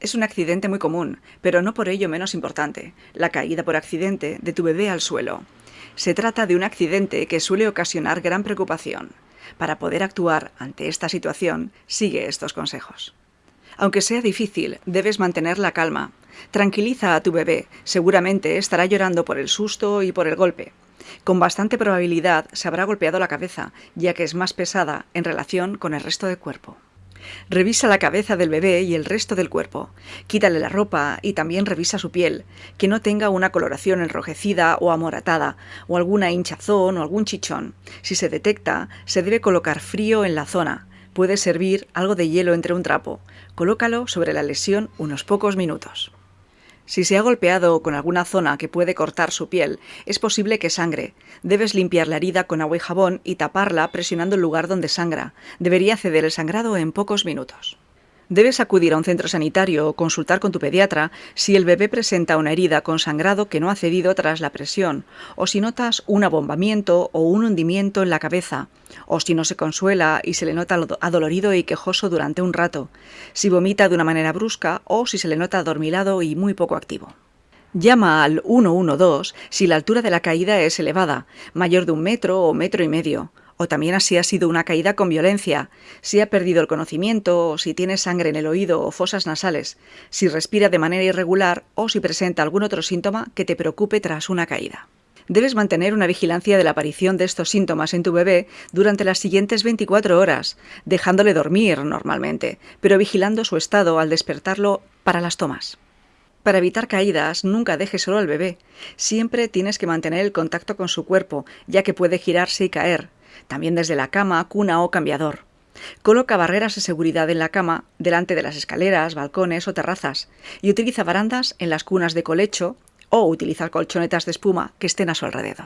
Es un accidente muy común, pero no por ello menos importante, la caída por accidente de tu bebé al suelo. Se trata de un accidente que suele ocasionar gran preocupación. Para poder actuar ante esta situación, sigue estos consejos. Aunque sea difícil, debes mantener la calma. Tranquiliza a tu bebé, seguramente estará llorando por el susto y por el golpe. Con bastante probabilidad se habrá golpeado la cabeza, ya que es más pesada en relación con el resto del cuerpo. Revisa la cabeza del bebé y el resto del cuerpo. Quítale la ropa y también revisa su piel, que no tenga una coloración enrojecida o amoratada, o alguna hinchazón o algún chichón. Si se detecta, se debe colocar frío en la zona. Puede servir algo de hielo entre un trapo. Colócalo sobre la lesión unos pocos minutos. Si se ha golpeado con alguna zona que puede cortar su piel, es posible que sangre. Debes limpiar la herida con agua y jabón y taparla presionando el lugar donde sangra. Debería ceder el sangrado en pocos minutos. Debes acudir a un centro sanitario o consultar con tu pediatra si el bebé presenta una herida con sangrado que no ha cedido tras la presión, o si notas un abombamiento o un hundimiento en la cabeza, o si no se consuela y se le nota adolorido y quejoso durante un rato, si vomita de una manera brusca o si se le nota adormilado y muy poco activo. Llama al 112 si la altura de la caída es elevada, mayor de un metro o metro y medio, o también así ha sido una caída con violencia, si ha perdido el conocimiento, o si tiene sangre en el oído o fosas nasales, si respira de manera irregular o si presenta algún otro síntoma que te preocupe tras una caída. Debes mantener una vigilancia de la aparición de estos síntomas en tu bebé durante las siguientes 24 horas, dejándole dormir normalmente, pero vigilando su estado al despertarlo para las tomas. Para evitar caídas, nunca dejes solo al bebé. Siempre tienes que mantener el contacto con su cuerpo, ya que puede girarse y caer, también desde la cama, cuna o cambiador. Coloca barreras de seguridad en la cama, delante de las escaleras, balcones o terrazas, y utiliza barandas en las cunas de colecho o utiliza colchonetas de espuma que estén a su alrededor.